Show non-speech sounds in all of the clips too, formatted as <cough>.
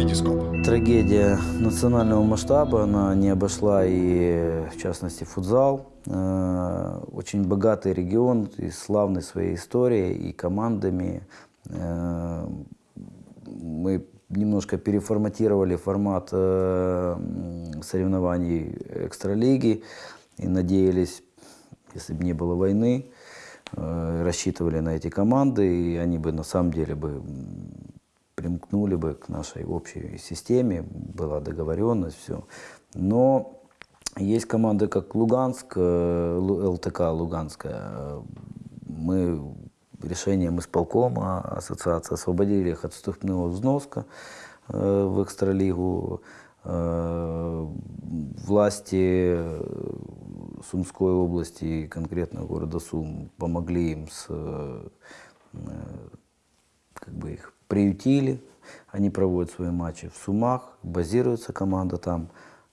Витископ. Трагедия национального масштаба, она не обошла и, в частности, футзал. Э, Очень богатый регион и славный своей историей и командами. Э, Мы немножко переформатировали формат э, соревнований экстралиги и надеялись, если бы не было войны, рассчитывали на эти команды, и они бы на самом деле бы примкнули бы к нашей общей системе, была договоренность, все. Но есть команды, как Луганск, э, ЛТК Луганская. Мы решением исполкома ассоциации освободили их от вступного взноска э, в экстралигу. Э, Власти Сумской области, конкретно города Сум, помогли им с как бы их приютили, они проводят свои матчи в Сумах, базируется команда там.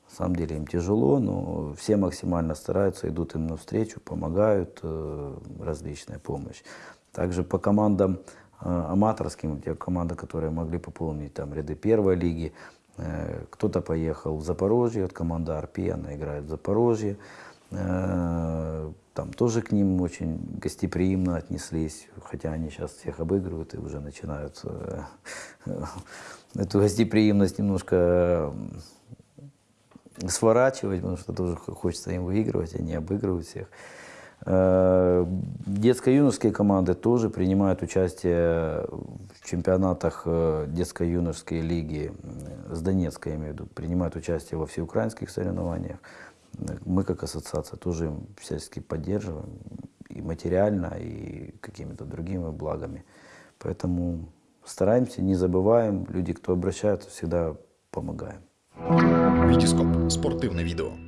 На самом деле им тяжело, но все максимально стараются, идут им навстречу, помогают, э, различная помощь. Также по командам э, аматорским, те команды, которые могли пополнить там ряды первой лиги, э, кто-то поехал в Запорожье, вот команда Арпи, она играет в Запорожье. Там тоже к ним очень гостеприимно отнеслись, хотя они сейчас всех обыгрывают и уже начинают э, <laughs> эту гостеприимность немножко э, сворачивать, потому что тоже хочется им выигрывать, не обыгрывать всех. Э, Детско-юношеские команды тоже принимают участие в чемпионатах детско-юношеской лиги с Донецка, я имею в виду, принимают участие во всеукраинских соревнованиях. Мы, как ассоциация, тоже им всячески поддерживаем и материально, и какими-то другими благами. Поэтому стараемся, не забываем. Люди, кто обращаются, всегда помогаем. Витископ. Спортивне відео.